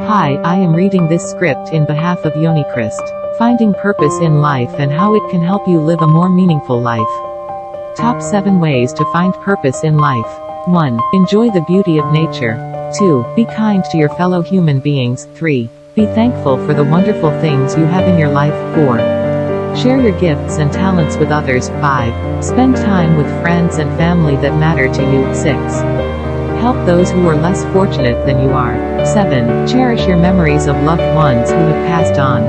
Hi, I am reading this script in behalf of Yoni Christ. Finding purpose in life and how it can help you live a more meaningful life. Top 7 ways to find purpose in life. 1. Enjoy the beauty of nature. 2. Be kind to your fellow human beings. 3. Be thankful for the wonderful things you have in your life. 4. Share your gifts and talents with others. 5. Spend time with friends and family that matter to you. 6. Help those who are less fortunate than you are. 7. Cherish your memories of loved ones who have passed on.